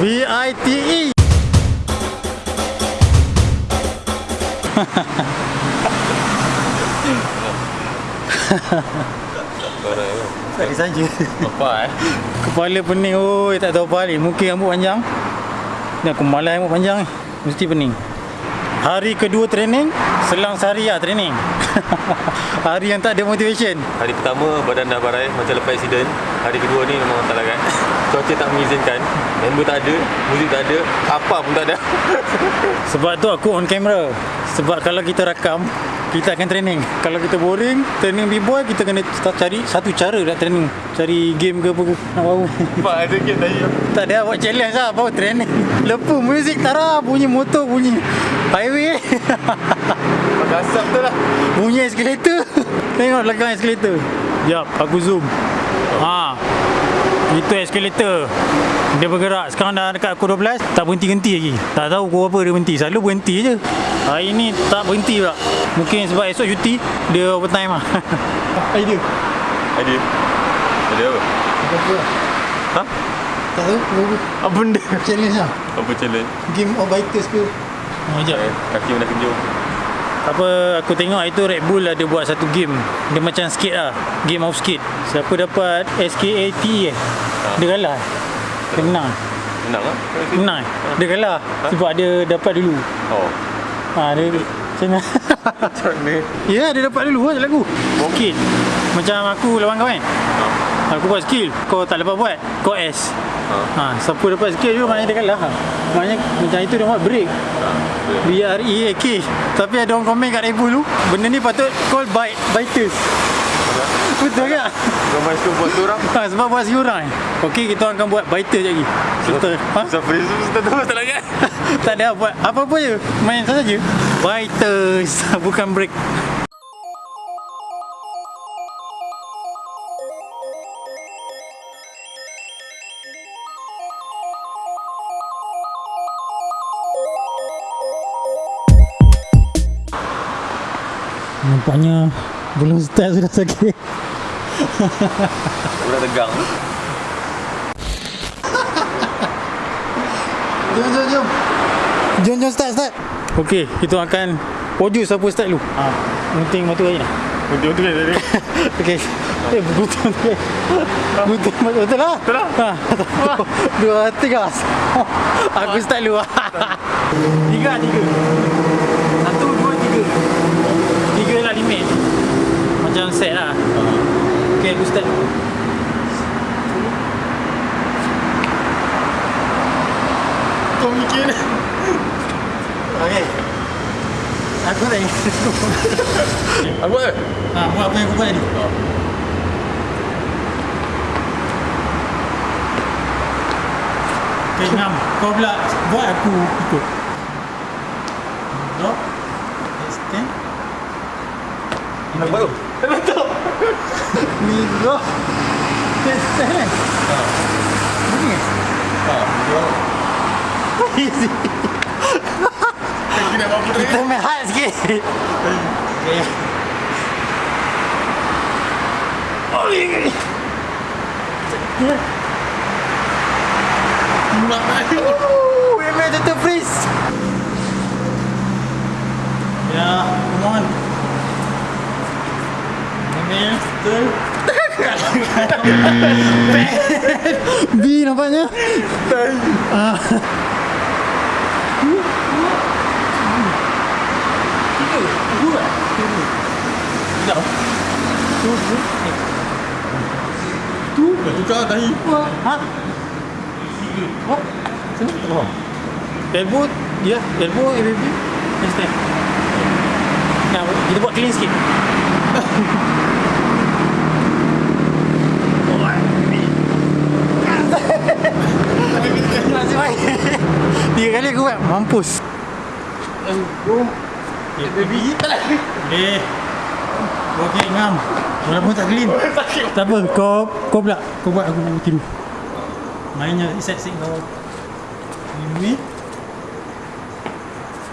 V-I-T-E Tak saja. Apa eh? Kepala pening oi tak tahu apa ni Mungkin rambut panjang. Ni aku malas rambut panjang ni Mesti pening. Hari kedua training Selang sehari lah training. Hari yang tak ada motivation. Hari pertama badan dah barai macam lepas accident. Hari kedua ni memang tak larat. Cuaca tak mengizinkan. Member tak ada, muzik tak ada, apa pun tak ada. Sebab tu aku on camera Sebab kalau kita rakam kita akan training Kalau kita boring Training B-boy Kita kena start cari Satu cara nak training Cari game ke apa ke Nak baru Pak ada game tadi. Tak ada buat challenge lah Baru training Lepas muzik tara Bunyi motor Bunyi highway Pakai asap tu lah. Bunyi eskalator Tengok belakang eskalator Sekejap aku zoom Ha. Itu eskalator. Dia bergerak. Sekarang dah dekat pukul 12 Tak berhenti-henti lagi. Tak tahu pukul apa dia berhenti. Selalu berhenti je. Hari ni tak berhenti pula. Mungkin sebab esok cuti Dia overtime lah. Idea? Ada. Ada apa? Ha? Tak tahu. Apa benda? Challenge lah. Apa challenge? Game of biters ke? Oh, sekejap. Eh, kaki mana kejung. Apa aku tengok itu Red Bull ada buat satu game. Dia macam skate lah game of skate. Siapa dapat SKAT eh? Dia kalah. Dia menang. Menang lah. menang. Eh? dia kalah sebab dia dapat dulu. Oh. ha, dia macam mana? Macam mana? ya dia dapat dulu. Lah lagu. Skate macam aku lawan kau kan? Aku buat skill. Kau tak dapat buat kau S Ha. ha, siapa dapat skill tu maknanya dia kalah maknanya macam itu dia buat break Ha. B-R-E-A-K Tapi ada orang komen kat Red Bull tu Benda ni patut call bite, biters Betul tak? Kau suka buat tu orang? Ha, sebab buat seorang Okey kita akan buat biters je lagi Betul ha? Siapa yang suka terus tak larat? Tak ada buat apa-apa je Main saja Biters Bukan break Nampaknya belum start sudah sakit. Aku dah tegang. Jom, jom, jom. Jom, jom start, start. Okey, kita akan produce siapa start dulu. Ha, gunting batu air lah. Betul tu kan tadi. Okey. Eh, gunting batu air. Gunting batu betul lah. Betul lah. Ha, dua, tiga. Aku start dulu. tiga, tiga. Satu, dua, tiga. Tiga lah limit. Macam set lah. Okey, aku start dulu. Kau mikir Okey. Aku tak ingat. Aku buat Ha, buat apa yang aku buat tadi. Okay, ngam. Kau pula buat aku ikut. Drop. Stand. Aku buat tu Ni drop. Stand kan? Begini kan? Ha Easy. Kaki nak buat apa Kita main hard sikit. Okay. Oli. Mak ayo Ooh, we made it to freeze. Ya, come on. B nampaknya. Ah. Dah tukar tahi Ha? Oh, sini tak faham. Elbow, ya, elbow, ABB. Nah, kita buat clean sikit. Aku buat, mampus. Elbow, ABB. Eh, okey, ngam. Walaupun tak clean. Tak apa, kau kau pula. Kau buat aku tiru. Mainnya set-set kau. Ini.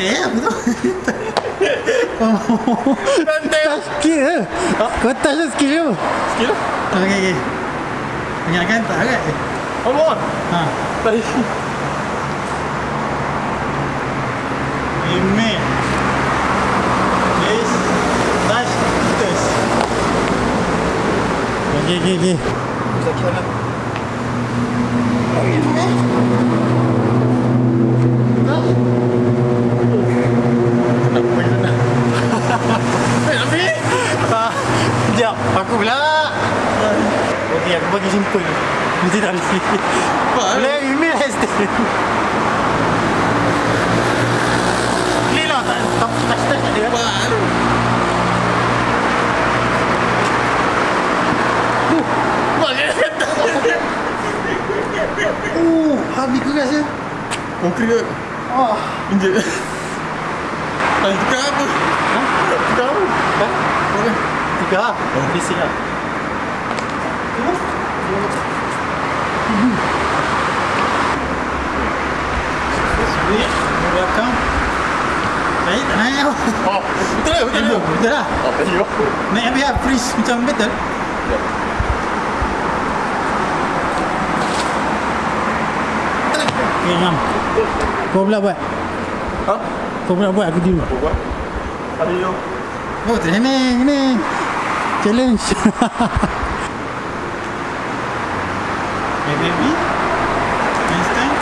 Eh, apa tu? Santai skill ke? Oh, kau touch tu skill ke? Skill lah Okey, okey. Ingatkan tak agak? Allah. Ha. Tadi. Email. Please touch this. Ah, Sekejap, aku pula. Okey, aku bagi simple. Mesti tak boleh. Boleh email hashtag. Clear lah, tak tak tak tak tak ada. Baru. Uh, habis keras ya. Konkret ke? Oh, Injek. Tadi tukar apa? ha? Tukar apa? Ha? Mana? Tiga. Oh, bising lah. Sweet. Belakang. Naik tak naik apa? Oh, betul lah, betul lah. Betul lah. Oh, tadi kau. Naik habis lah. Freeze macam betul. Okay, ngam. Kau pula buat. Ha? Kau pula buat aku dulu. Apa buat? Tadi tu. Oh, training ni. Challenge. hey baby. Next time.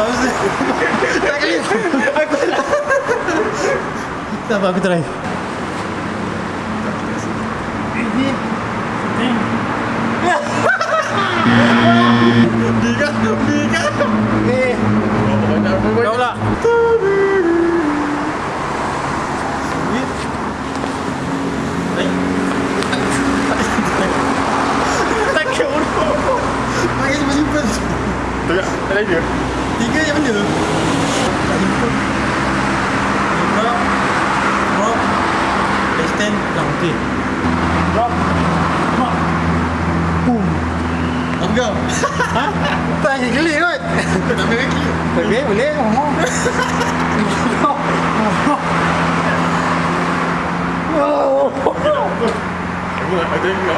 2000. Tak. Aku apa, aku try. Ini. Setting. Biga, biga. Eh, Oh, banyak apa kau pula. Sweet. Baik. Tak kira bodoh. Pakai simple-simple. Tengok, tadi dia. Tiga je benda Tak simple Drop Drop Extend Dah okey Drop Drop Boom Apa kau? Ha? Tak je gelik kot Tak boleh lagi. Okey boleh Ngomong Aku nak ada juga.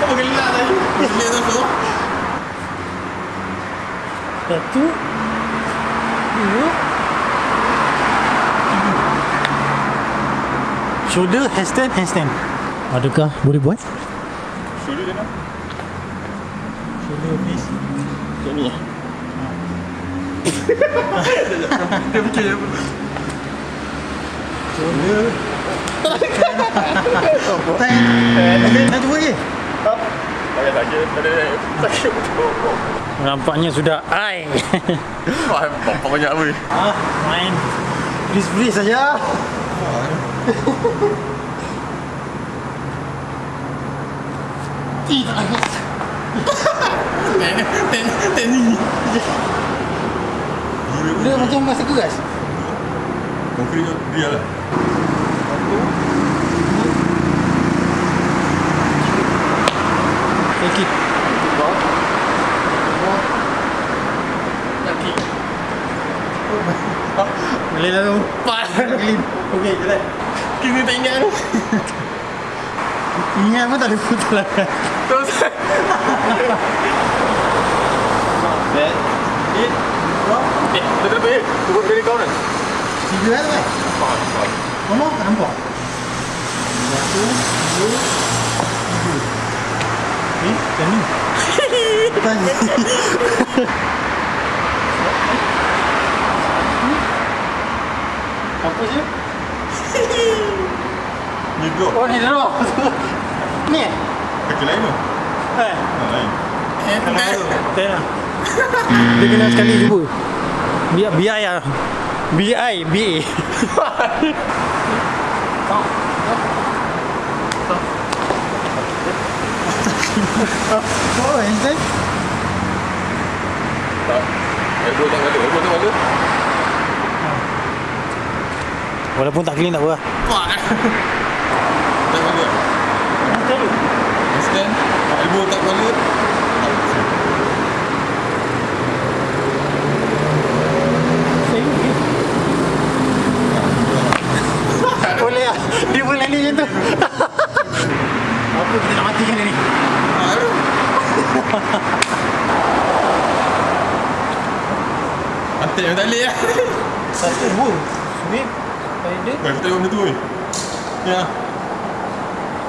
Apa gelak tadi? Gelak tu tu. Satu Dua Shoulder, handstand, handstand Adakah boleh buat? Suruh dia nak. Shoulder, please Macam ni. Dia fikir apa? Shoulder Tangan Dah cuba je Pakai saja. Tadi sakit betul. Nampaknya sudah ai. Faham apa banyak apa. ah, main please please saja. Ten, ten, ten ni. Dia macam masa keras. Konkret dia lah. Take it. Boleh lah tu. Clean. Okey, jalan. Kini tak ingat tu. Ingat pun tak ada putar lah. Terus. Back. Hit. Drop. Eh, betul betul. eh. Tunggu dari kau ni. Tiga lah tu kan? Faham, faham. Ngomong tak nampak. Satu, dua, tiga. Eh, macam ni. Tanya. Apa je? Ni drop. Oh, ni drop. ni eh? Kaki lain tu. Eh. Ha, lain. Tak lah. Dia kena sekali cuba. Biar biar ya. BI, BA. Oh, handstand? Tak. Elbow tak ada. Elbow tak ada. Walaupun tak clean tak apa. Fuck. Tak ada. Stand. Elbow tak ada. Boleh lah. Dia boleh ni macam tu. Apa kita nak matikan dia ni? Yang tak boleh lah. Satu. Spider. Kita tengok benda tu weh. Ya.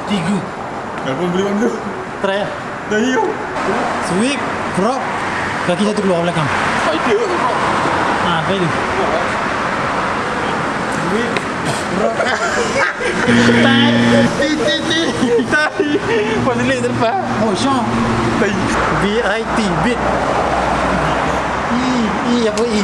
Tiga. Kalau pun boleh benda. Try lah. Dah hiu. Sweep. Drop. Kaki satu keluar belakang. Spider ke bro? Ha, spider. Sweep. Drop. Tai. Ti, ti, ti. Tai. Pasal legs terlepas. Oh, Sean. Tai. B-I-T. Bit. E. E apa E?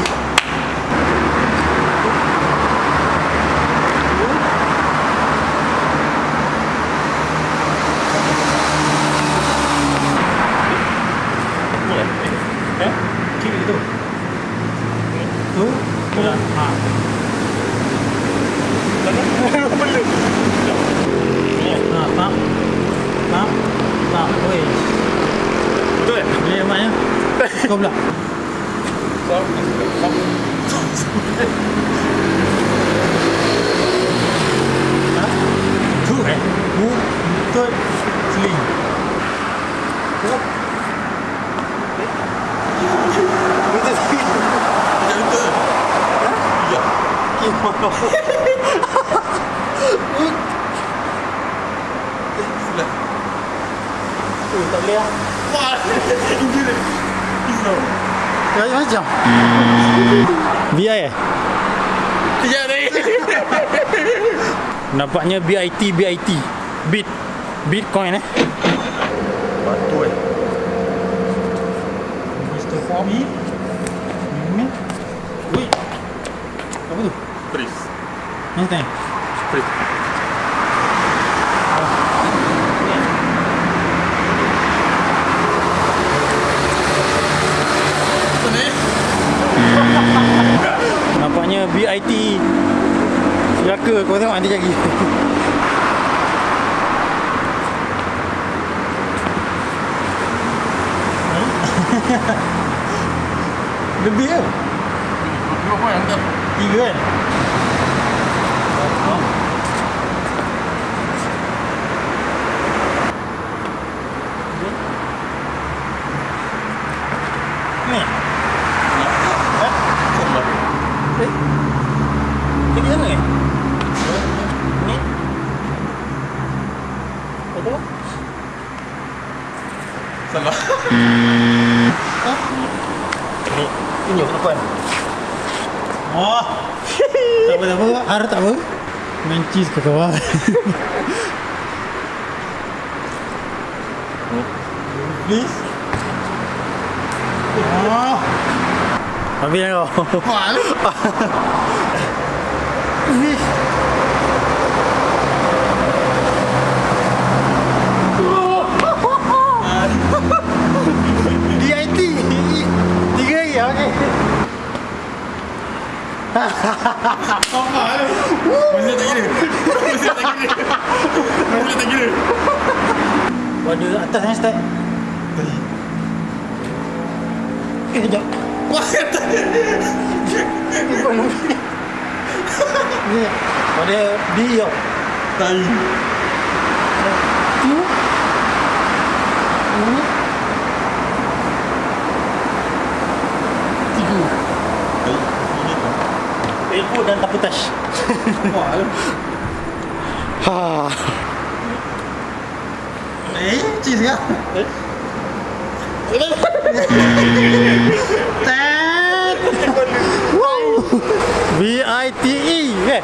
Eh? Kiri tu. Tu? Tu lah. Ha. Ha, tak. Tak. Tak. Oi. Betul kan? Boleh maknya? Kau pula. Tu eh. Bu. Tut. Sling. Ya betul. Ya. Macam macam. BI eh? Ya ni. Nampaknya BIT BIT. Bit. Bitcoin eh. Batu eh. Mr. Fabi. Ini. Wait. Apa tu? Freeze. Ni tanya. Freeze. Nampaknya BIT. Siaka kau tengok nanti lagi. Lebih ke? Poin yang tak. Tiga kan? Eh? Pergi sana eh? Ni. Apa? Sama. Ni. Tunjuk depan. Oh. tak apa, tak apa. Har tak apa. Main cheese ke kawan. Please. Oh. Habis dah kau. Wah. Please. DIT. Tiga lagi, okey. Masih tak kira. Masih tak kira. Masih tak kira. Atas start. Eh, sekejap. Kata. Ni, pada B tau. Tai. Tu. Ini. Tiga. Dan tapu. Wah. Ha. Eh, cheese ke? Tet. Wow. B I T E eh.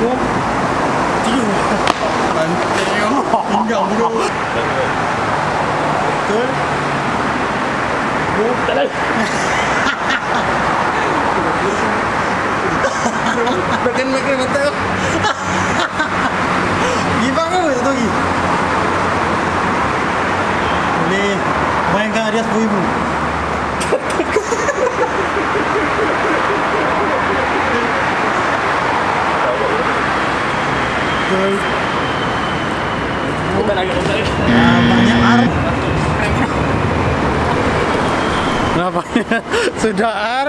Dua. Tiga. Mantap. Pinggang bro. Betul. Dua. Tak ada. Makan makan mata. Give up ke satu lagi? Boleh mainkan hadiah RM10,000 Betul Bukan agak besar. Banyak ar Nampaknya Sudah ar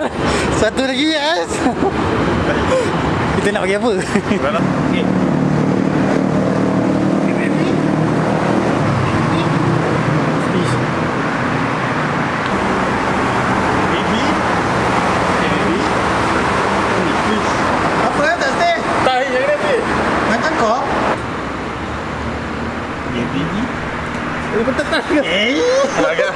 Satu lagi yes Kita nak bagi apa? Okay. Apa ya tak stay? Tahi yang ni Fit. Macam kau? Eh. Agak.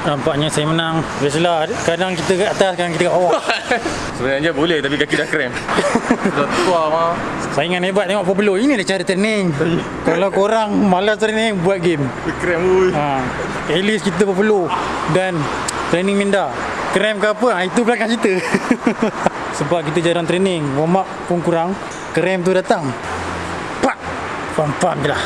Nampaknya saya menang. Biasalah kadang kita kat atas, kadang kita kat bawah. Sebenarnya boleh tapi kaki dah krem. dah tua mah. Saingan hebat tengok Populo. Ini dia cara training. Kalau korang malas training, buat game. Krem ui. Ha. At least kita Populo dan training minda. Krem ke apa, ha, itu belakang cerita. Sebab kita jarang training, warm up pun kurang. Krem tu datang. Pak. Faham-faham je lah.